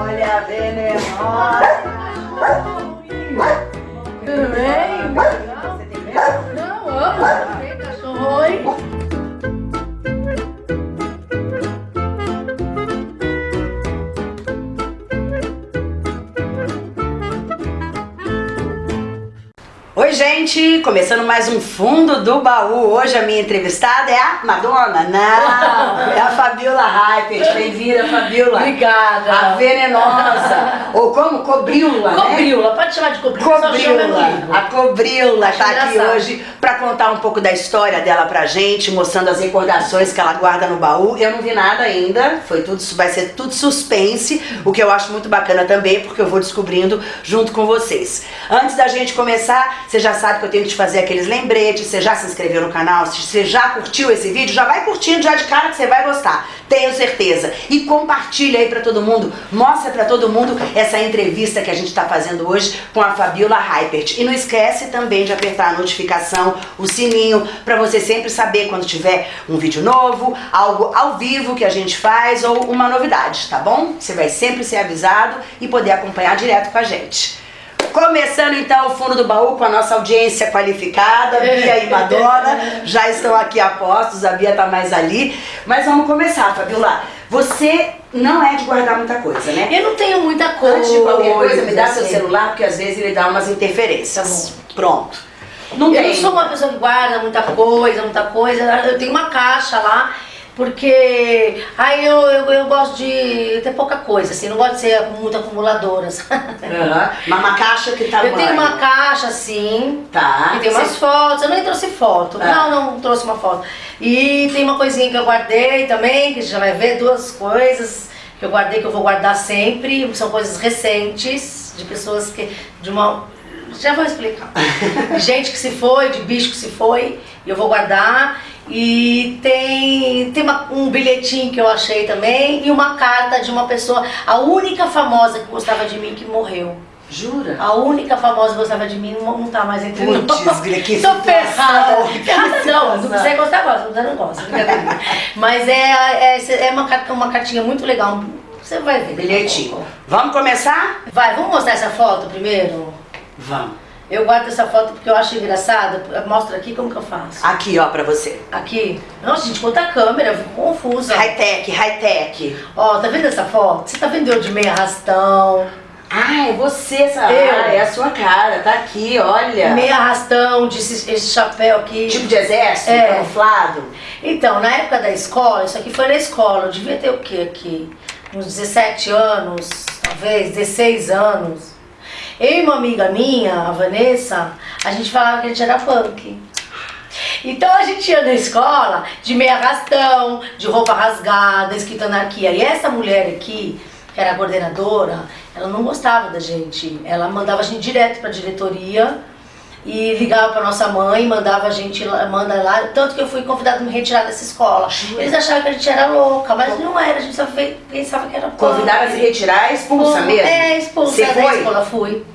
Olha a venenosa. Gente! Começando mais um Fundo do Baú. Hoje a minha entrevistada é a Madonna. Não! É a Fabiola Hypert. Bem-vinda, Fabiola. Obrigada. A venenosa. Ou como? Cobrila, né? Cobrila, pode chamar de cobrila. Cobrila, a Cobrila Acho tá aqui hoje pra contar um pouco da história dela pra gente, mostrando as recordações que ela guarda no baú. Eu não vi nada ainda, foi tudo, vai ser tudo suspense, o que eu acho muito bacana também, porque eu vou descobrindo junto com vocês. Antes da gente começar, você já sabe que eu tenho que te fazer aqueles lembretes, você já se inscreveu no canal, se você já curtiu esse vídeo, já vai curtindo já de cara que você vai gostar, tenho certeza. E compartilha aí pra todo mundo, mostra pra todo mundo essa entrevista que a gente tá fazendo hoje com a Fabiola Hypert. E não esquece também de apertar a notificação, o sininho, pra você sempre saber quando tiver um vídeo novo, algo ao vivo que a gente faz ou uma novidade, tá bom? Você vai sempre ser avisado e poder acompanhar direto com a gente. Começando então o fundo do baú com a nossa audiência qualificada, Bia e Madonna, já estão aqui a postos, a Bia tá mais ali. Mas vamos começar, Fabiola. Você não é de guardar muita coisa, né? Eu não tenho muita coisa. Antes de qualquer coisa, me dá seu assim. celular, porque às vezes ele dá umas interferências. Pronto. Não Eu tem. não sou uma pessoa que guarda muita coisa, muita coisa. Eu tenho uma caixa lá, porque aí eu, eu, eu gosto de ter pouca coisa, assim, não gosto de ser muito acumuladora. Aham. Mas uma caixa que tá Eu tenho uma caixa assim, Tá. e tem umas Você- fotos, eu nem trouxe foto. Tá. Não, não trouxe uma foto. E tem uma coisinha que eu guardei também, que você já vai ver, duas coisas que eu guardei, que eu vou guardar sempre. São coisas recentes, de pessoas que. de uma. Já vou explicar. Gente que se foi, de bicho que se foi, e eu vou guardar. E tem, tem uma- um bilhetinho que eu achei também, e uma carta de uma pessoa, a única famosa que gostava de mim que morreu. Jura? A única famosa que gostava de mim não, não tá mais entre nós. Putz, Gria, que Tô ferrada. não, se você gostar, gosta, você não gosta. Mas é, é, é uma, carta- uma cartinha muito legal. Você vai ver. Bilhetinho. Vamos começar? Vai, vamos mostrar essa foto primeiro? Vamos. Eu guardo essa foto porque eu acho engraçada. Mostra aqui como que eu faço. Aqui, ó, pra você. Aqui. Nossa, gente, quanta câmera, eu fico confusa. High-tech, high-tech. Ó, tá vendo essa foto? Você tá vendo eu de meia arrastão, Ah, é você. Eu. Ah, é a sua cara, tá aqui, olha. meia arrastão, de esse, esse chapéu aqui. Tipo de exército, É. camuflado. Então, na época da escola, isso aqui foi na escola, eu devia ter o quê aqui? Uns 17 anos, talvez, 16 anos. Eu e uma amiga minha, a Vanessa, a gente falava que a gente era punk. Então a gente ia na escola de meia arrastão, de roupa rasgada, escrito anarquia. E essa mulher aqui, que era a coordenadora, ela não gostava da gente. Ela mandava a gente direto pra diretoria e ligava pra nossa mãe, mandava a gente manda lá, tanto que eu fui convidada a me retirar dessa escola. Eles achavam que a gente era louca, mas não era, a gente só pensava que era punk. Convidaram a se retirar, expulsa mesmo? É, expulsa Você da foi? escola, fui.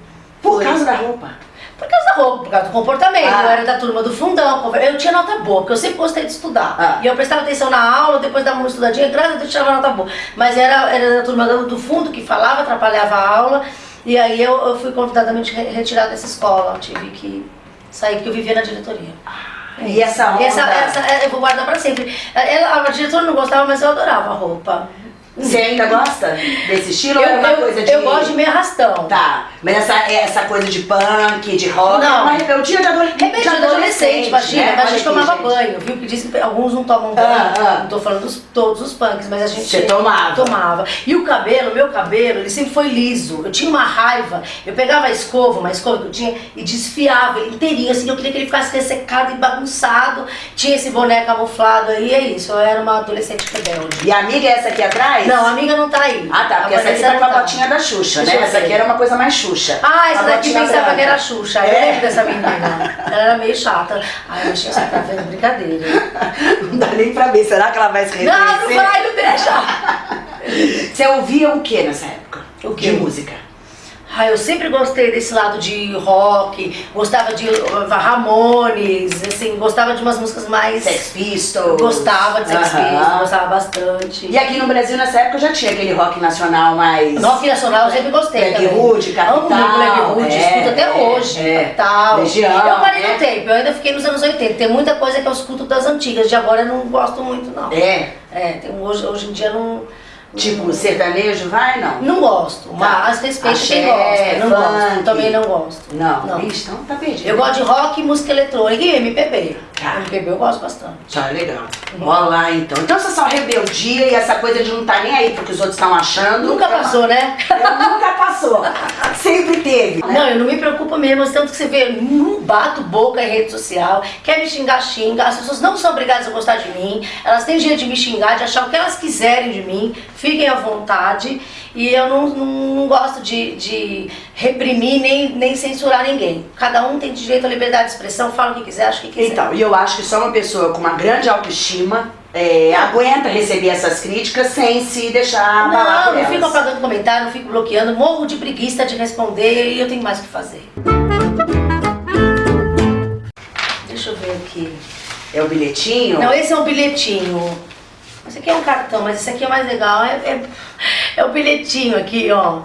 Por Fui. causa da roupa. Por causa da roupa, por causa do comportamento. Ah. Eu era da turma do fundão. Eu tinha nota boa, porque eu sempre gostei de estudar. Ah. E eu prestava atenção na aula, depois dava uma estudadinha, graças a Deus eu tirava nota boa. Mas era, era da turma do fundo que falava, atrapalhava a aula. E aí eu, eu fui convidada a me re- retirar dessa escola. Tive que sair, porque eu vivia na diretoria. É E essa onda? Essa, essa, é, eu vou guardar pra sempre. Ela, a diretora não gostava, mas eu adorava a roupa. Você ainda gosta desse estilo Eu, ou é uma eu- coisa de. eu gosto de meio arrastão. Tá, mas essa, essa coisa de punk, de rock, Não. é uma rebeldia de, adole... Rebelde de adolescente, imagina, né? mas a gente aqui, tomava gente. banho, viu? Que dizem que alguns não tomam banho. Ah, ah. Não tô falando dos, todos os punks, mas a gente Você tomava? tomava. E o cabelo, meu cabelo, ele sempre foi liso. Eu tinha uma raiva. Eu pegava a escova, uma escova que eu tinha, e desfiava ele inteirinho, assim. Eu queria que ele ficasse ressecado e bagunçado. Tinha esse boné camuflado aí, é isso. Eu era uma adolescente rebelde. E a amiga é essa aqui atrás? Não, a amiga não tá aí. Ah, tá, porque A essa aqui Vanessa tá com a tá. botinha da Xuxa, né? Essa aqui era uma coisa mais Xuxa. Ah, essa daqui pensava que era Xuxa. Eu É. lembro dessa menina. Ela era meio chata. Ai, eu achei que você tá vendo brincadeira. Não dá nem pra ver, será que ela vai se reconhecer? Não, não vai, não deixa. Você ouvia o que nessa época? O quê? De música. Ah, eu sempre gostei desse lado de rock, gostava de uh, Ramones, assim, gostava de umas músicas mais... Sex Pistols. Gostava de Sex Aham. Pistols, gostava bastante. E aqui no Brasil, nessa época, já tinha aquele rock nacional mais... Rock nacional eu sempre gostei Black. Hood, Capital. Amo Black Hood, é, escuto até é, hoje. é. Capital. Legião, eu parei é. no tempo, eu ainda fiquei nos anos 80. Tem muita coisa que eu escuto das antigas, de agora eu não gosto muito, não. É, É, tem, hoje, hoje em dia não. Tipo, sertanejo, vai, não? Não gosto, mas respeito Axé, quem gosta. Não funk. gosto, também não gosto. Não, Não. Ixi, então tá perdido. Eu gosto de rock, música eletrônica e MPB. Tá. MPB eu gosto bastante. Tá legal. Bora lá, então. Então, essa só rebeldia e essa coisa de não tá nem aí porque os outros estão achando. Nunca passou, né? Eu nunca passou. Teve. né? Não, eu não me preocupo mesmo, tanto que você vê, não bato boca em rede social, quer me xingar, xinga. As pessoas não são obrigadas a gostar de mim, elas têm direito de me xingar, de achar o que elas quiserem de mim, fiquem à vontade. E eu não, não, não gosto de, de reprimir nem, nem censurar ninguém. Cada um tem direito à liberdade de expressão, fala o que quiser, acha o que quiser. Então, e eu acho que só uma pessoa com uma grande autoestima é, aguenta receber essas críticas sem se deixar abalar Não, não fico apagando comentário, não fico bloqueando, morro de preguiça de responder e eu tenho mais o que fazer. Deixa eu ver aqui. É o bilhetinho? Não, esse é um bilhetinho. Esse aqui é um cartão, mas esse aqui é mais legal. É, é, é o bilhetinho aqui, ó.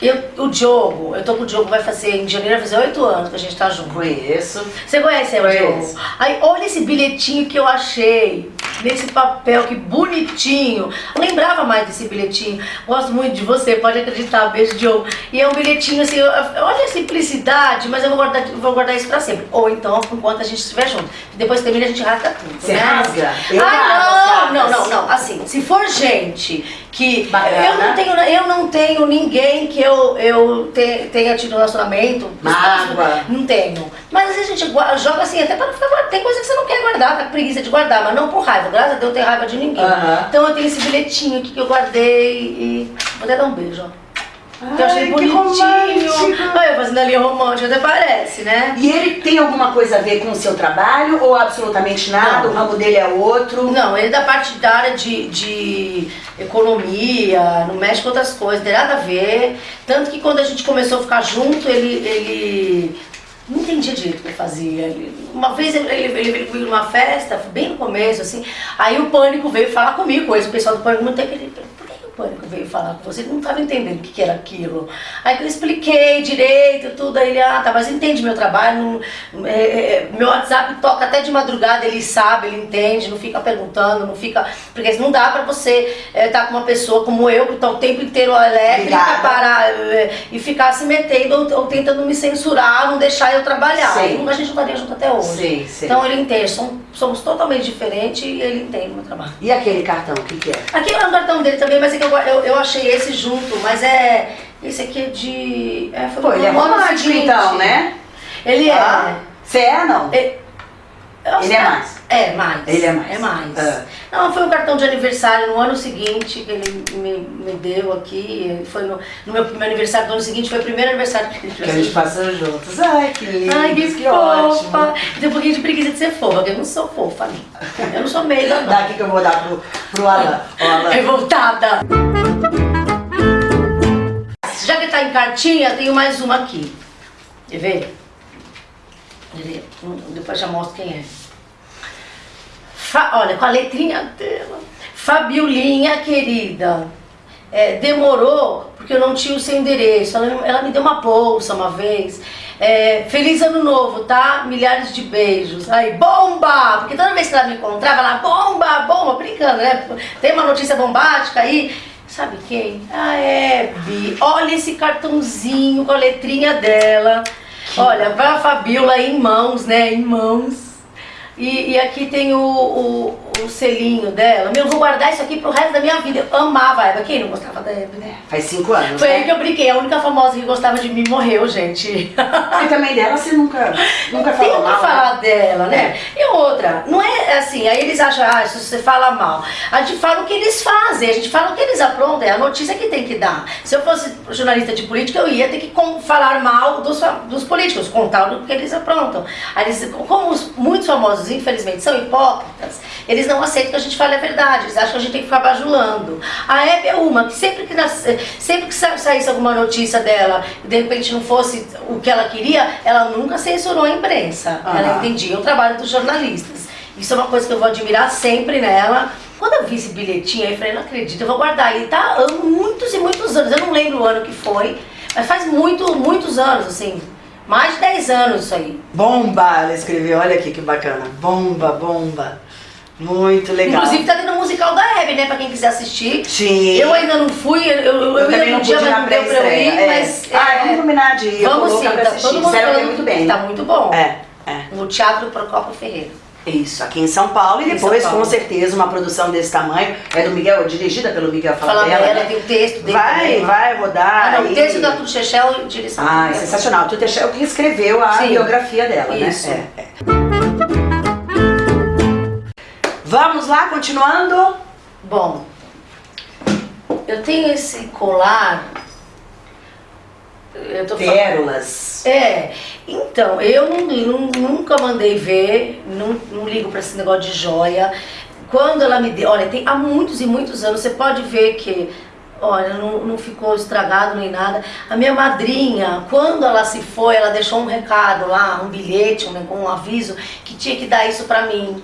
Eu, o Diogo, eu tô com o Diogo, vai fazer, em janeiro vai fazer oito anos que a gente tá junto. Conheço. Você conhece o. Diogo? Aí, olha esse bilhetinho que eu achei. Nesse papel, que bonitinho. Eu lembrava mais desse bilhetinho. Gosto muito de você, pode acreditar. Beijo, Diogo. E é um bilhetinho assim, olha a simplicidade, mas eu vou guardar, vou guardar isso pra sempre. Ou então, enquanto a gente estiver junto. Depois termina, a gente rasga tudo. Você né? rasga? Eu ah, não, não, não, não. Assim, se for gente que. Bacana. Eu não tenho, eu não tenho ninguém que eu, eu te- tenha tido relacionamento. Mágoa. Não tenho. Mas às vezes a gente joga assim, até pra não ficar. Tem coisa que você não quer guardar, tá com preguiça de guardar, mas não por raiva. Graças a Deus eu tenho raiva de ninguém. Aham. Então eu tenho esse bilhetinho aqui que eu guardei e. Vou até dar um beijo, ó. Que eu achei Ai, bonitinho. Olha, eu fazendo ali romântico, até parece, né? E ele tem alguma coisa a ver com o seu trabalho ou absolutamente nada? Não. O ramo dele é outro? Não, ele é da parte da área de, de economia, não mexe com outras coisas, não tem nada a ver. Tanto que quando a gente começou a ficar junto, ele, ele não entendia direito o que ele fazia. Ele- uma vez ele, ele, ele veio comigo numa festa, bem no começo, assim, aí o pânico veio falar comigo, coisa, o pessoal do pânico não tem que o pânico veio falar com você? Ele não estava entendendo o que, que era aquilo. Aí que eu expliquei direito, tudo, aí ele, ah, tá, mas entende meu trabalho, não- é, é, meu WhatsApp toca até de madrugada, ele sabe, ele entende, não fica perguntando, não fica. Porque não dá pra você estar com uma pessoa como eu, que tá o tempo inteiro elétrica, parar é, e ficar se metendo ou, ou tentando me censurar, não deixar eu trabalhar. Sim. A gente não estaria junto até hoje. Sei, sei. Então ele entende, somos, somos totalmente diferentes e ele entende o meu trabalho. E aquele cartão, o que, que é? Aqui é o cartão dele também, mas é que eu, eu, eu achei esse junto, mas é. Esse aqui é de. É, foi Pô, ele é romântico seguinte. então, né? Ele é. Ah, Você é, não? É- eu Ele é mais. É, mais. Ele é mais. É mais. Ah. Não, foi um cartão de aniversário no ano seguinte que ele me, me deu aqui. Foi no, no meu, meu aniversário do ano seguinte, foi o primeiro aniversário que a gente Que a gente passou juntos. Ai, que lindo. Ai, que, que fofa! ótimo. Tem um pouquinho de preguiça de ser fofa, porque eu não sou fofa, ali. Eu não sou meiga, não. Daqui que eu vou dar pro, pro Alan. Alan. Revoltada! Já que tá em cartinha, tenho mais uma aqui. Quer ver? Quer ver? Hum, Depois já mostro quem é. Fa- olha, com a letrinha dela. Fabiolinha, querida. é, demorou porque eu não tinha o seu endereço. Ela, ela me deu uma bolsa uma vez. É, feliz ano novo, tá? Milhares de beijos. Aí, bomba! Porque toda vez que ela me encontrava, ela, bomba, bomba, brincando, né? Tem uma notícia bombástica aí. Sabe quem? A Hebe. Olha esse cartãozinho com a letrinha dela. Olha, pra Fabiola em mãos, né? Em mãos. E, e aqui tem o, o, o selinho dela. Meu, eu vou guardar isso aqui pro resto da minha vida. Eu amava a Hebe. Quem não gostava da Hebe, né? Faz cinco anos, Foi né? aí que eu brinquei. A única famosa que gostava de mim morreu, gente. E também dela você nunca, nunca falou mal, falar né? dela, né? E outra, não é assim, aí eles acham, ah, se você fala mal. A gente fala o que eles fazem, a gente fala o que eles aprontam, é a notícia que tem que dar. Se eu fosse jornalista de política, eu ia ter que falar mal dos, dos políticos, contar o que eles aprontam. Aí eles, como os, muitos famosos, infelizmente, são hipócritas, eles eles não aceitam que a gente fale a verdade, eles acham que a gente tem que ficar bajulando. A Hebe é uma que sempre que, nasce, sempre que saísse alguma notícia dela, de repente não fosse o que ela queria, ela nunca censurou a imprensa. Uhum. Ela entendia o trabalho dos jornalistas. Isso é uma coisa que eu vou admirar sempre nela. Quando eu vi esse bilhetinho aí, eu falei, não acredito, eu vou guardar. Ele tá há muitos e muitos anos, eu não lembro o ano que foi, mas faz muito, muitos anos, assim, mais de 10 anos isso aí. Bomba, ela escreveu, olha aqui que bacana. Bomba, bomba. Muito legal. Inclusive tá tendo o musical da Hebe, né? Pra quem quiser assistir. Sim. Eu ainda não fui, eu, eu, eu também não dia, pude mas não deu pra eu ir, é. mas... Ah, é, vamos combinar de ir. eu Vamos vou sim, pra tá assistir. todo mundo Sério, falando muito bem. Tá muito bom. É, é. No Teatro Procopio Ferreira. Isso, aqui em São Paulo. E depois, São com Paulo. certeza, uma produção desse tamanho. É do Miguel, dirigida pelo Miguel Fala Falabella. dela, né? tem o texto dele Vai, também, vai rodar. Ah, não, o texto da Chechel e direção. Ah, é sensacional. Tu é o que escreveu a Sim. biografia dela, Isso. né? É, é. Vamos lá, continuando. Bom, eu tenho esse colar. Eu tô falando. Pérolas. É, então, eu não, não- nunca mandei ver, não, não ligo pra esse negócio de joia. Quando ela me deu, olha, tem há muitos e muitos anos, você pode ver que, olha, não, não ficou estragado nem nada. A minha madrinha, quando ela se foi, ela deixou um recado lá, um bilhete, um, um aviso, que tinha que dar isso pra mim.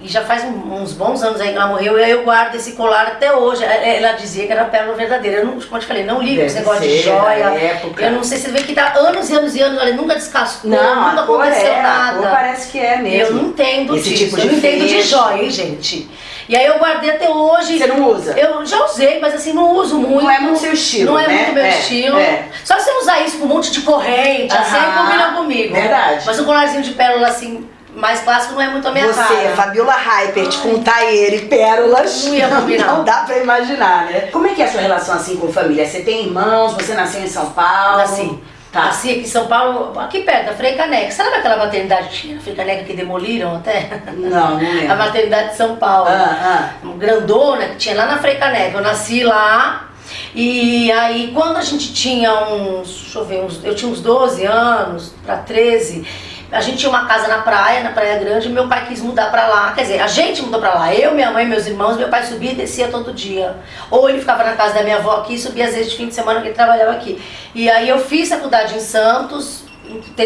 E já faz uns bons anos aí que ela morreu, e aí eu guardo esse colar até hoje. É, Ela dizia que era pérola verdadeira. Eu não, como eu te falei, não ligo esse negócio de joia. Eu não sei se você vê que dá anos e anos e anos, olha, nunca descascou, Não, nunca aconteceu é, nada. parece que é eu mesmo. não entendo Esse disso, tipo eu não entendo de joia, hein, gente. E aí eu guardei até hoje. Você não usa? Eu já usei, mas assim, não uso muito. Não é muito seu estilo, Não é né? muito meu É, estilo. é. Só se você usar isso com um monte de corrente, assim, Aham, combina comigo. verdade. Mas um colarzinho de pérola, assim, mais clássico não é muito a minha Você, cara. Fabiola Hypert, com taieira e pérolas. Não ia combinar. Não dá pra imaginar, né? Como é que é a sua relação assim com família? Você tem irmãos? Você nasceu em São Paulo? Nasci. Tá. Nasci aqui em São Paulo, aqui perto, da Frei Caneca. Sabe aquela maternidade que tinha na Frei Caneca que demoliram até? Não, não lembro. A maternidade de São Paulo. Ah, grandona que tinha lá na Frei Caneca. Eu nasci lá e aí quando a gente tinha uns, deixa eu ver, uns, eu tinha uns 12 anos para 13, a gente tinha uma casa na praia, na Praia Grande, e meu pai quis mudar pra lá. Quer dizer, a gente mudou pra lá. Eu, minha mãe, meus irmãos, meu pai subia e descia todo dia. Ou ele ficava na casa da minha avó aqui e subia às vezes de fim de semana que ele trabalhava aqui. E aí eu fiz faculdade em Santos,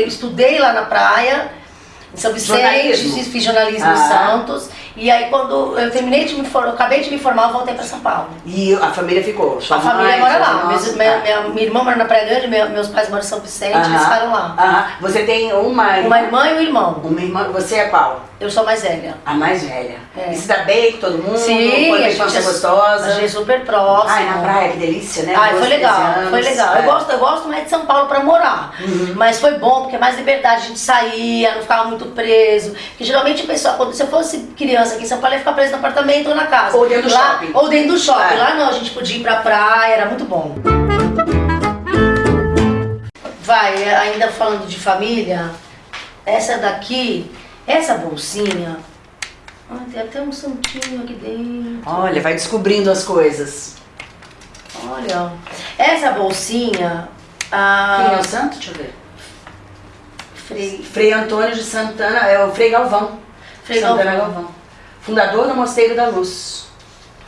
estudei lá na praia, em São Vicente, Jornalismo? fiz, jornalismo em Ah. Santos. E aí quando eu terminei de me formar, eu acabei de me formar, eu voltei pra São Paulo. E a família ficou? Sua a família mora lá. Meus- Tá. minha, minha, minha irmã mora na Praia Grande, meu- meus pais moram em São Vicente, eles Aham, ficaram lá. aham. Você tem uma Uma irmã e um irmão. Uma irmã, você é qual? Eu sou mais velha. A mais velha. É. E se dá bem com todo mundo? Sim, Foi a gente, é, gostosa? a gente é super próximo. Ai, na praia, que delícia, né? Ai, 12, foi legal, 13 anos. foi legal. É. Eu, gosto, eu gosto mais de São Paulo pra morar. Uhum. Mas foi bom, porque é mais liberdade, a gente saía, não ficava muito preso. Porque geralmente o pessoal, quando se eu fosse criança aqui em São Paulo, ia ficar preso no apartamento ou na casa. Ou dentro do Lá- shopping. Ou dentro do shopping. É. Lá não, a gente podia ir pra praia, era muito bom. Vai, ainda falando de família, essa daqui, essa bolsinha. Tem até um santinho aqui dentro. Olha, vai descobrindo as coisas. Olha, essa bolsinha. ah, Quem é o santo? Deixa eu ver. Frei, Frei Antônio de Santana, é o Frei Galvão. Frei Santana Galvão. Fundador do Mosteiro da Luz.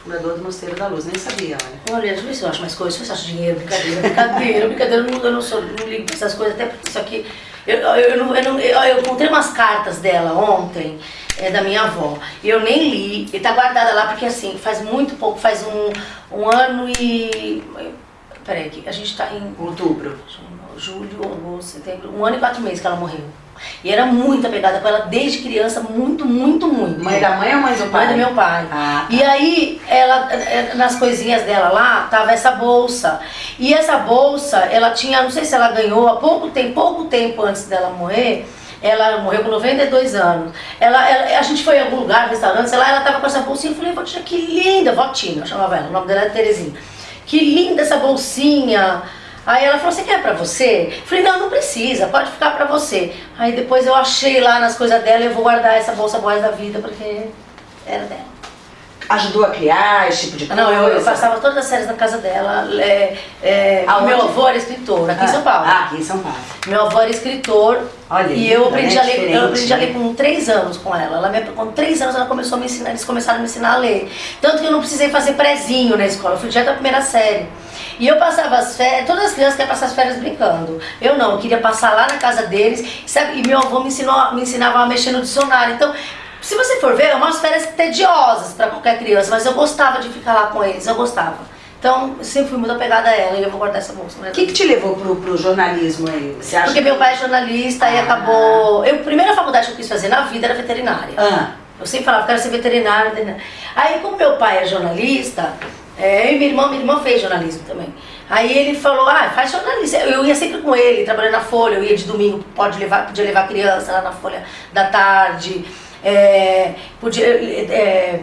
Fundador do Mosteiro da Luz, nem sabia, olha. Olha, deixa eu ver se eu acho mais coisas, eu acho dinheiro, brincadeira, brincadeira, brincadeira, eu não, eu não sou, não ligo pra essas coisas, até porque isso aqui. Eu, eu, eu, eu, eu encontrei umas cartas dela ontem, é, da minha avó, e eu nem li, e tá guardada lá porque assim, faz muito pouco, faz um, um ano e. Peraí, a gente tá em Outubro. Julho, agosto, setembro, um ano e quatro meses que ela morreu. E era muito apegada com ela desde criança, muito, muito, muito. Mãe da mãe ou mãe do pai? Mãe do meu pai. Ah, tá. E aí, ela, eh, nas coisinhas dela lá, tava essa bolsa. E essa bolsa, ela tinha, não sei se ela ganhou há pouco tempo, pouco tempo antes dela morrer. Ela morreu com 92 anos. Ela, ela- a gente foi em algum lugar, restaurante, sei lá, ela tava com essa bolsinha. Eu falei, que linda, Votina, eu chamava ela, o nome dela era Terezinha. Que linda essa bolsinha. Aí ela falou, você quer pra você? Eu falei, não, não precisa, pode ficar pra você. Aí depois eu achei lá nas coisas dela, eu vou guardar essa bolsa boa da vida, porque era dela. ajudou a criar esse tipo de coisa? Não, eu, eu passava todas as séries na casa dela. É, é, meu avô era escritor, aqui ah, em São Paulo. Ah, aqui em São Paulo. Meu avô era escritor. Olha, e eu aprendi, é a ler, eu aprendi a né? ler com três anos com ela. ela me, com três anos ela começou a me ensinar, eles começaram a me ensinar a ler. Tanto que eu não precisei fazer prezinho na escola, eu fui direto da primeira série. E eu passava as férias, todas as crianças querem passar as férias brincando. Eu não, eu queria passar lá na casa deles, sabe? E meu avô me, ensinou, me ensinava a mexer no dicionário. Então, se você for ver, é umas férias tediosas para qualquer criança, mas eu gostava de ficar lá com eles, eu gostava. Então, eu sempre fui muito apegada a ela e eu vou guardar essa bolsa. O que, que te levou pro, pro jornalismo aí? Você acha Porque que... meu pai é jornalista ah. e acabou. Eu, a primeira faculdade que eu quis fazer na vida era veterinária. Ah. Eu sempre falava que era ser veterinária, veterinária. Aí, como meu pai é jornalista, é, eu e minha irmã, minha irmã fez jornalismo também. Aí ele falou, ah, faz jornalista. Eu ia sempre com ele, trabalhando na Folha, eu ia de domingo, pode levar, podia levar criança lá na Folha da tarde. É, podia, é,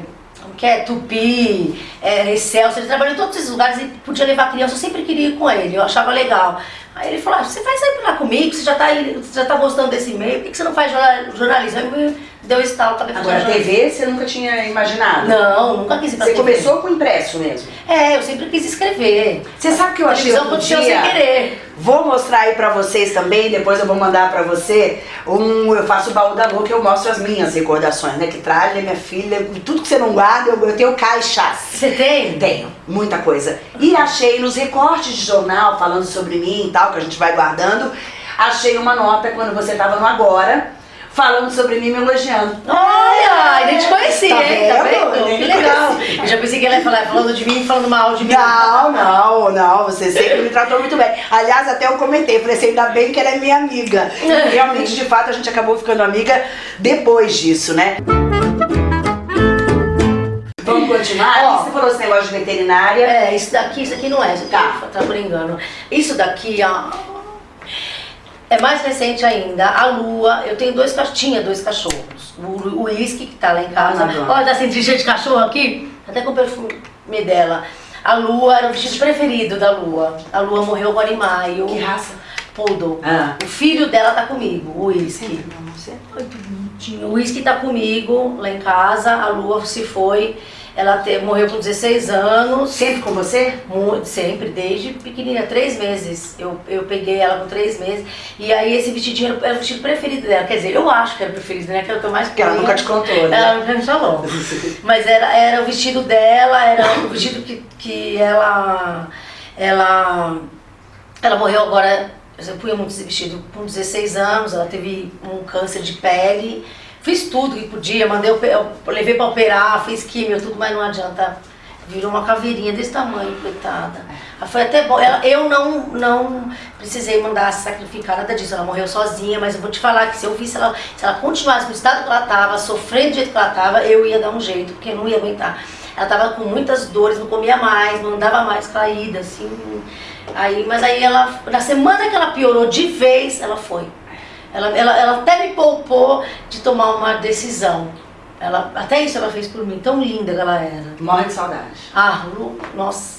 que é Tupi, é, Excelsior, ele trabalhou em todos esses lugares e podia levar criança, eu sempre queria ir com ele, eu achava legal. Aí ele falou, ah, você vai pra lá comigo, você já tá, você já tá gostando desse meio, por que você não faz jornalismo? Aí deu estalo pra Agora, TV você nunca tinha imaginado? Não, nunca quis ir pra Você TV. começou com impresso mesmo? É, eu sempre quis escrever. Você sabe que eu achei outro dia... sem querer. Vou mostrar aí pra vocês também, depois eu vou mandar pra você um, eu faço o baú da que eu mostro as minhas recordações, né? Que tralha, minha filha, tudo que você não guarda, eu, eu tenho caixas. Você tem? Tenho, muita coisa. E achei nos recortes de jornal, falando sobre mim e tal, que a gente vai guardando, achei uma nota quando você tava no Agora, falando sobre mim, me elogiando. Olha, nem te conhecia, Tá hein? Tá vendo? Que legal. Eu já pensei que ela ia falar falando de mim, falando mal de mim. Não, não, não, você sempre me tratou muito bem. Aliás, até eu comentei, falei assim, ainda bem que ela é minha amiga. E realmente, de fato, a gente acabou ficando amiga depois disso, né? Vamos continuar? Ó. você falou esse negócio de veterinária. É, isso daqui, isso aqui não é, isso aqui Tá. tá por engano. Isso daqui, ó. É mais recente ainda, a Lua, eu tenho dois cachorros, tinha dois cachorros. O, Whisky, que tá lá em casa. Adoro. Olha, tá sentindo cheio de cachorro aqui? Até com o perfume dela. A Lua era o vestido preferido da Lua. A Lua morreu agora em maio. Que raça? Poodle. Ah. O filho dela tá comigo, o Whisky. Você? Ai, que bonitinho. O Whisky tá comigo lá em casa, a Lua se foi. Ela te- morreu com 16 anos. Sempre com você? Muito, sempre, desde pequenininha, três meses. Eu, eu peguei ela com três meses. E aí esse vestidinho era, o vestido preferido dela. Quer dizer, eu acho que era o preferido, né? Que era o que eu mais Porque ela nunca te contou, né? Ela nunca me falou. Mas era, era o vestido dela, era o vestido que, que ela. Ela. Ela morreu agora. Eu punha muito esse vestido com 16 anos, ela teve um câncer de pele. Fiz tudo que podia, mandei, eu levei pra operar, fiz químio, tudo, mas não adianta. Virou uma caveirinha desse tamanho, coitada. Foi até bom. Ela, eu não, não precisei mandar sacrificar nada disso. Ela morreu sozinha, mas eu vou te falar que se eu visse ela, se ela continuasse no estado que ela estava, sofrendo do jeito que ela estava, eu ia dar um jeito, porque eu não ia aguentar. Ela estava com muitas dores, não comia mais, não andava mais caída, assim. Aí, mas aí ela, na semana que ela piorou de vez, ela foi. Ela, ela, ela até me poupou de tomar uma decisão. Ela, até isso ela fez por mim, tão linda que ela era. Morre de saudade. Ah, Lu, nossa.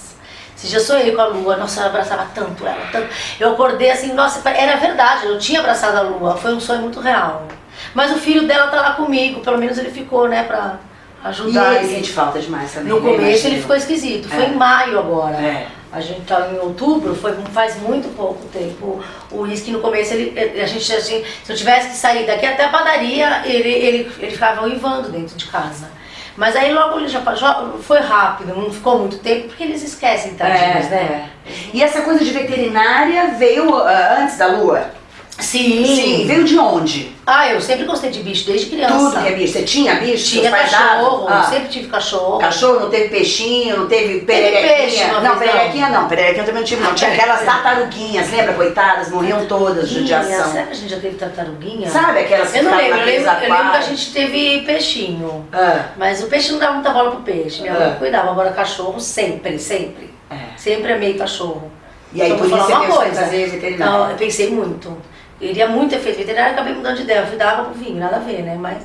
Esse dia sonhei com a Lua, nossa, eu abraçava tanto ela, tanto. Eu acordei assim, nossa, era verdade, eu tinha abraçado a Lua, foi um sonho muito real. Mas o filho dela tá lá comigo, pelo menos ele ficou, né, pra E ajudar. ele sente falta demais também. No né? começo ele ficou esquisito, foi É. em maio agora. É. A gente tá em outubro, foi, faz muito pouco tempo. O uísque no começo, ele, a gente assim, se eu tivesse que sair daqui até a padaria, ele, ele, ele ficava uivando dentro de casa. Mas aí logo ele já, já foi rápido, não ficou muito tempo, porque eles esquecem, tadinhos, É, né? é. E essa coisa de veterinária veio ah, antes da lua? Sim. Sim. Veio de onde? Ah, eu sempre gostei de bicho, desde criança. Tudo que é bicho. Você tinha bicho? Tinha cachorro? Ah. sempre tive cachorro. Cachorro, não teve peixinho, não teve pererequinha? não, pererequinha não. Pererequinha eu também não tive, não. Tinha aquelas tartaruguinhas, lembra? Coitadas, morriam todas de judiação. Será que a gente já teve tartaruguinha? Sabe aquelas que Eu não lembro, eu lembro, eu lembro que a gente teve peixinho. Ah, Mas o peixe não dava muita bola pro peixe. Minha mãe É. cuidava. Agora cachorro sempre, sempre. é. Sempre amei cachorro. E aí, Então, por isso você em fazer veterinária? Não, eu pensei muito. Eu iria muito ter feito veterinário, acabei mudando de ideia. Eu fui dar água pro vinho, nada a ver, né? Mas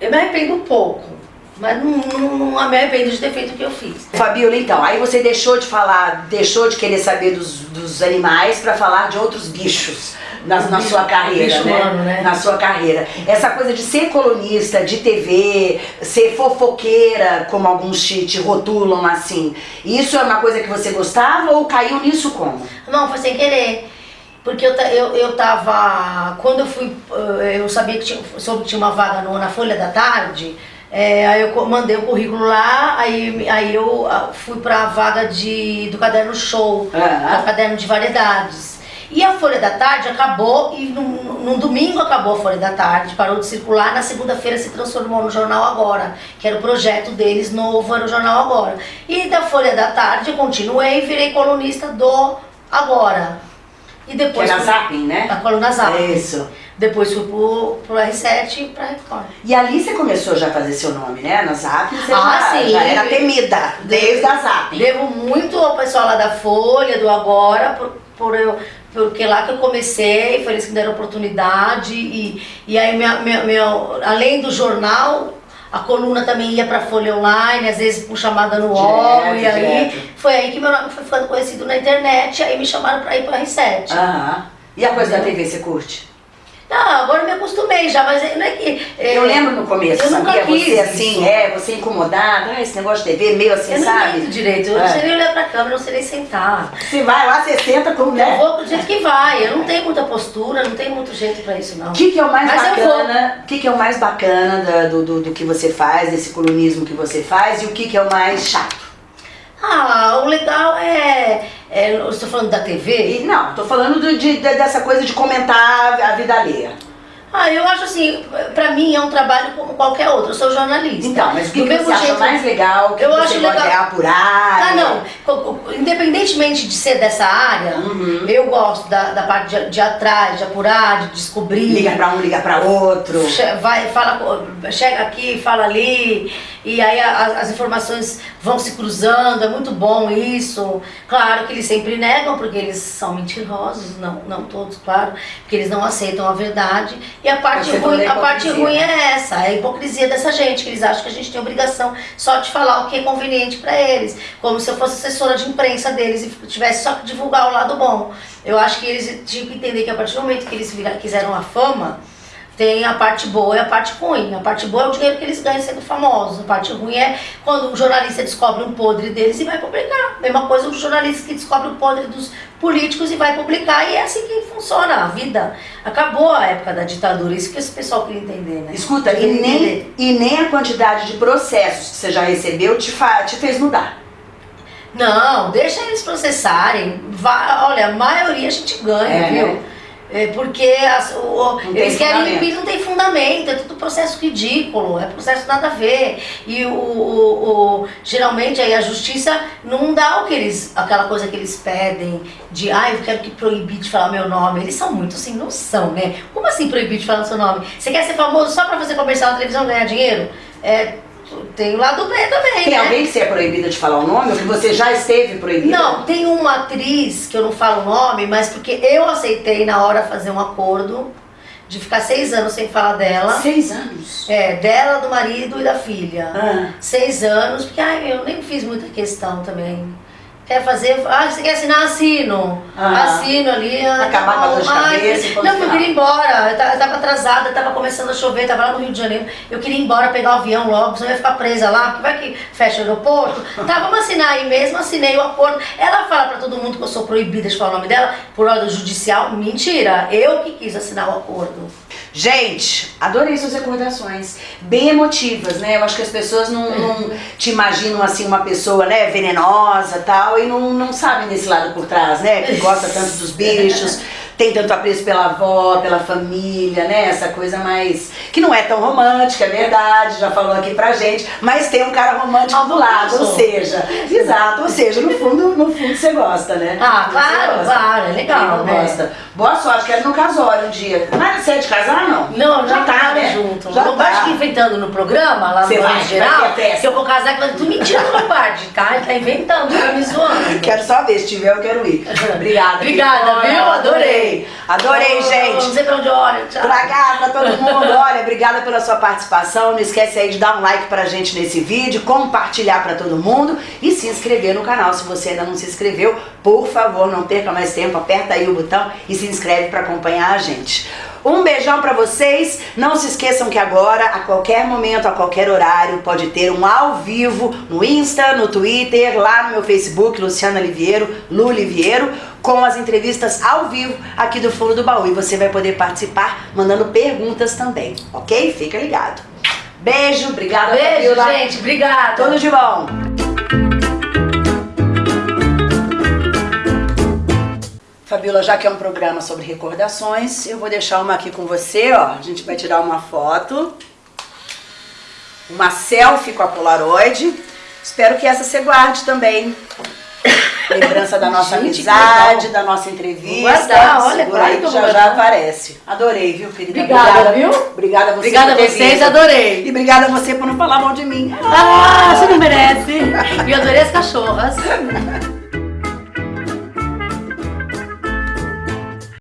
eu me arrependo um pouco. Mas não, não, não me arrependo de ter feito o que eu fiz. Fabiola, então, aí você deixou de falar, deixou de querer saber dos, dos animais pra falar de outros bichos. na, na sua carreira, bicho né? humano, né? Na sua carreira. Essa coisa de ser colunista de TV, ser fofoqueira, como alguns te, te rotulam assim. Isso é uma coisa que você gostava ou caiu nisso como? Não, foi sem querer. Porque eu, eu, eu tava. Quando eu fui. eh, Eu sabia que tinha, soube que tinha uma vaga no- na Folha da Tarde. eh, aí eu mandei o currículo lá, aí, aí eu ah, fui pra vaga de, do caderno show, Ah. do caderno de variedades. E a Folha da Tarde acabou, e num, num domingo acabou a Folha da Tarde, parou de circular, na segunda-feira se transformou no Jornal Agora, que era o projeto deles novo, era o Jornal Agora. E da Folha da Tarde eu continuei e virei colunista do Agora. E Que depois. era fui- Zapping, né? A coluna Zap. Isso. Depois fui pro, pro R7 e pra Record. E ali você começou já a fazer seu nome, né? Na Zap você Ah, já, sim. já era temida, desde a Zap. Devo muito ao pessoal lá da Folha, do Agora, por, por eu, porque lá que eu comecei, foi eles que me deram oportunidade. E, e aí, minha, minha, meu, além do jornal, a coluna também ia pra Folha Online, às vezes por chamada no UOL. E aí, direto. foi aí que meu nome foi ficando conhecido na internet. Aí me chamaram pra ir pro R7. Aham. E a coisa da TV você curte? Não, agora eu me acostumei já, mas não é que. é, Eu lembro no começo, eu sabia? quis Você assim, isso. é, você incomodada, ah, esse negócio de TV, meio assim, Eu não sabe? entendo direito, eu É. não sei nem olhar pra câmera, não sei nem sentar. Você vai lá, você senta como, Eu né? vou do jeito que vai, eu não tenho muita postura, não tenho muito jeito pra isso não. O que, que é o mais Mas eu bacana? O que, que é o mais bacana do, do, do que você faz, desse colunismo que você faz, e o que, que é o mais chato? Ah, o legal é. é eu estou falando da TV. E, não, tô falando do- de, de- dessa coisa de comentar a vida alheia. Ah, eu acho assim, pra mim é um trabalho como qualquer outro, eu sou jornalista. Então, mas o que, que você acha jeito- mais legal? O que Eu que acho legal- é apurar? Ah, não. Independentemente de ser dessa área, Uhum. eu gosto da, da parte de, de atrás, de apurar, de descobrir. Liga pra um, liga pra outro. Vai, fala, chega aqui, fala ali, e aí as informações vão se cruzando, é muito bom isso. Claro que eles sempre negam, porque eles são mentirosos, não, não todos, claro, porque eles não aceitam a verdade. E a parte, ruim, a parte ruim é essa, é a hipocrisia dessa gente, que eles acham que a gente tem obrigação só de falar o que é conveniente para eles, como se eu fosse assessora de imprensa deles e tivesse só que divulgar o lado bom. Eu acho que eles tinham que entender que a partir do momento que eles quiseram a fama, tem a parte boa e a parte ruim. A parte boa é o dinheiro que eles ganham sendo famosos. A parte ruim é quando um jornalista descobre um podre deles e vai publicar. Mesma coisa o jornalista que descobre o podre dos políticos e vai publicar. E é assim que funciona a vida. Acabou a época da ditadura. Isso que esse pessoal queria entender, né? Escuta, e nem, entender. e nem a quantidade de processos que você já recebeu te, fa- te fez mudar. Não, deixa eles processarem. Vai- olha, a maioria a gente ganha, É, viu? né? É porque as- o- Não eles querem impor, não tem fundamento, é tudo processo ridículo, é processo nada a ver. E o, o- o- geralmente aí a justiça não dá o que eles, aquela coisa que eles pedem de ah, eu quero que proibir de falar meu nome. Eles são muito sem noção, né? Como assim proibir de falar seu nome? Você quer ser famoso só pra fazer comercial na televisão e ganhar dinheiro? É, tem o lado B também, Tem né? alguém que você é proibida de falar o nome ou que você já esteve proibida? Não, tem uma atriz que eu não falo o nome, mas porque eu aceitei na hora fazer um acordo de ficar seis anos sem falar dela. Seis anos. É, dela, do marido e da filha. Ah. Seis anos, porque ai, eu nem fiz muita questão também. Quer fazer? Ah, você quer assinar? Assino. Ah. Assino ali. ah, Acabar com a dor de ai, cabeça Não, eu queria ir embora. Eu ta- eu tava atrasada, tava começando a chover, tava lá no Rio de Janeiro. Eu queria ir embora, pegar o avião logo, senão eu ia ficar presa lá, porque vai que fecha o aeroporto. Tá, vamos assinar aí mesmo, assinei o acordo. Ela fala pra todo mundo que eu sou proibida de falar o nome dela por ordem judicial. Mentira, eu que quis assinar o acordo. Gente, adorei suas recordações. Bem emotivas, né? Eu acho que as pessoas não, não te imaginam assim uma pessoa, né, venenosa e tal, e não, não sabem desse lado por trás, né? Que gosta tanto dos bichos, tem tanto apreço pela avó, pela família, né? Essa coisa mais. que não é tão romântica, é verdade, já falou aqui pra gente, mas tem um cara romântico Ah, do lado, ou seja, exato, ou seja, no fundo, no fundo você gosta, né? Ah, claro, claro, é legal, não né? gosta. Boa sorte, quero no casório um dia. Mas você é de casar, não? Não, já, tá, né? junto. Já não tá. que inventando no programa, lá Você no vai, geral, festa. que eu vou casar com tu mentira do Lombardi, tá? Ele tá inventando, tá me zoando. Quero só ver, se tiver eu quero ir. Obrigada. Obrigada, viu? Adorei. Adorei. Adorei, Oh, gente. Não sei pra onde olha. Tchau. Pra cá, pra todo mundo. Olha, obrigada pela sua participação. Não esquece aí de dar um like pra gente nesse vídeo, compartilhar pra todo mundo e se inscrever no canal. Se você ainda não se inscreveu, por favor, não perca mais tempo, aperta aí o botão e se inscreve pra acompanhar a gente. Um beijão pra vocês. Não se esqueçam que agora, a qualquer momento, a qualquer horário, pode ter um ao vivo no Insta, no Twitter, lá no meu Facebook, Luciana Liviero, Lu Liviero, com as entrevistas ao vivo aqui do Fundo do Baú. E você vai poder participar mandando perguntas também, ok? Fica ligado. Beijo, obrigada, Beijo, Fabiola. gente. Obrigada. Tudo de bom. Fabiola, já que é um programa sobre recordações, eu vou deixar uma aqui com você, ó. A gente vai tirar uma foto. Uma selfie com a Polaroid. Espero que essa você guarde também. Lembrança da nossa Gente, amizade, da nossa entrevista. Vou guardar, olha, Segura aí que já já guardar. aparece. Adorei, viu, querida? Obrigada, viu? Obrigada a você Obrigada por a vocês, vindo. adorei. E obrigada a você por não falar mal de mim. Ah, você não merece. E eu adorei as cachorras.